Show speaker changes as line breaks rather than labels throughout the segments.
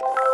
Bye.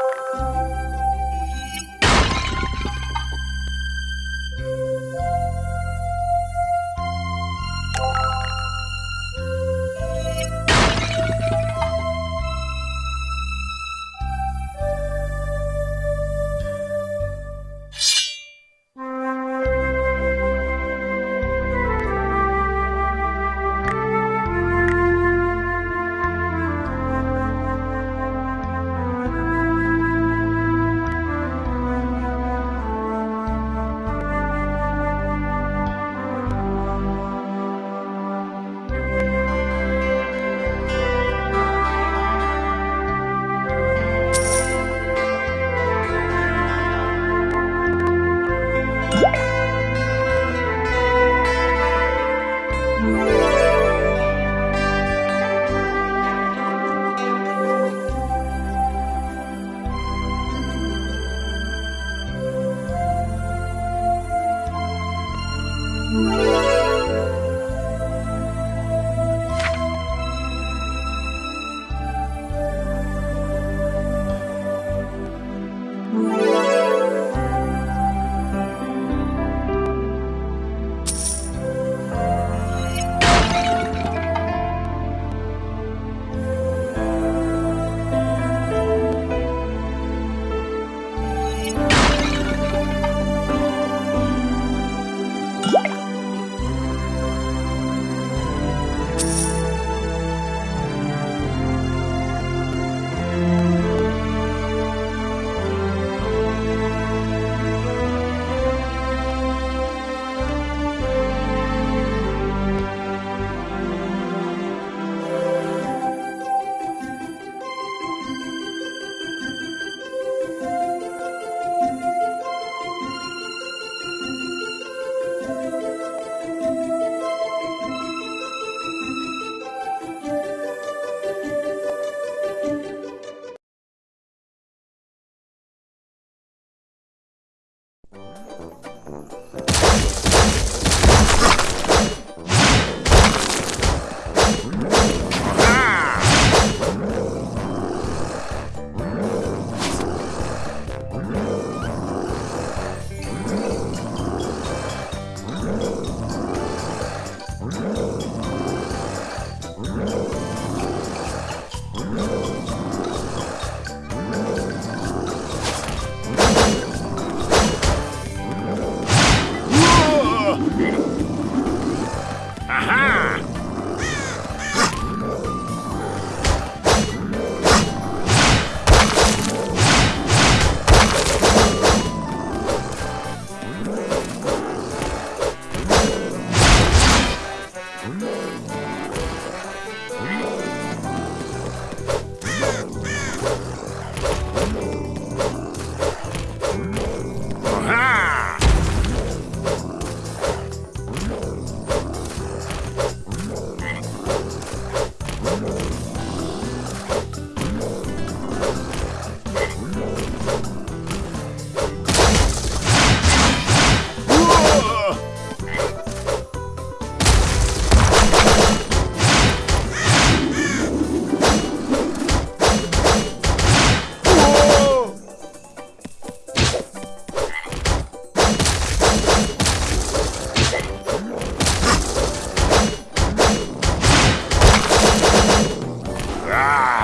Ah!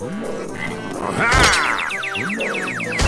Ah!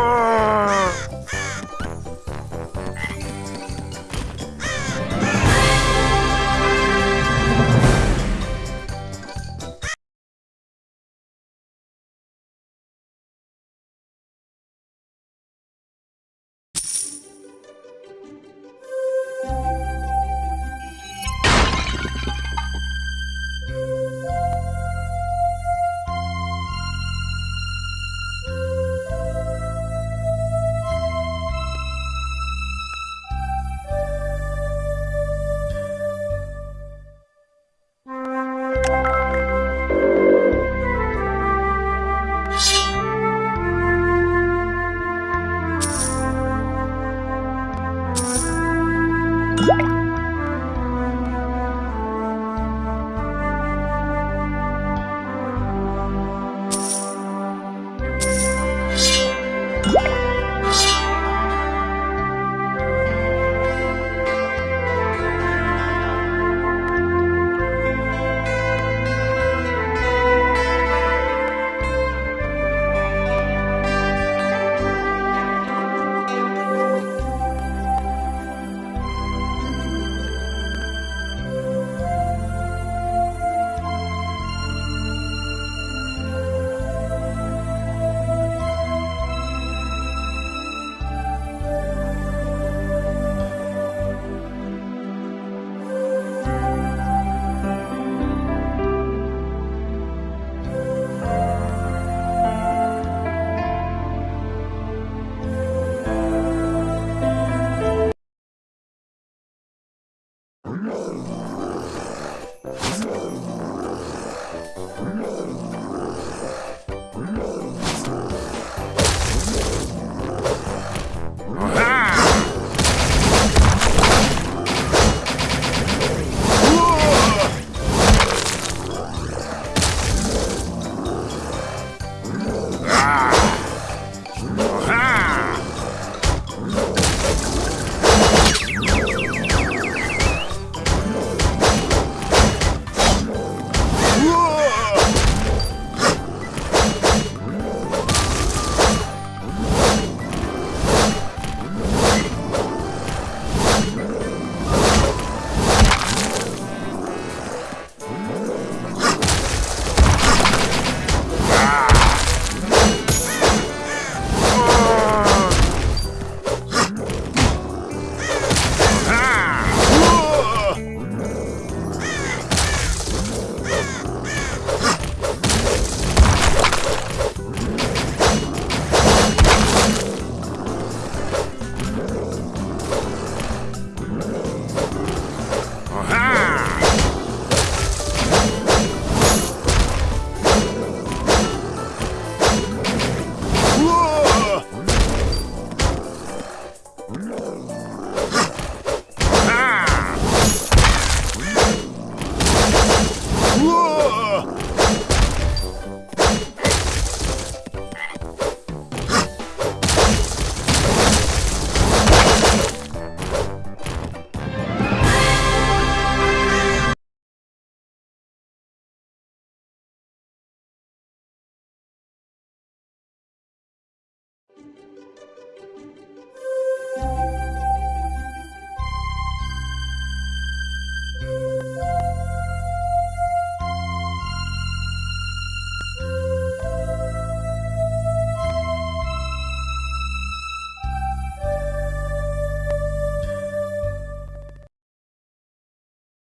Whoa!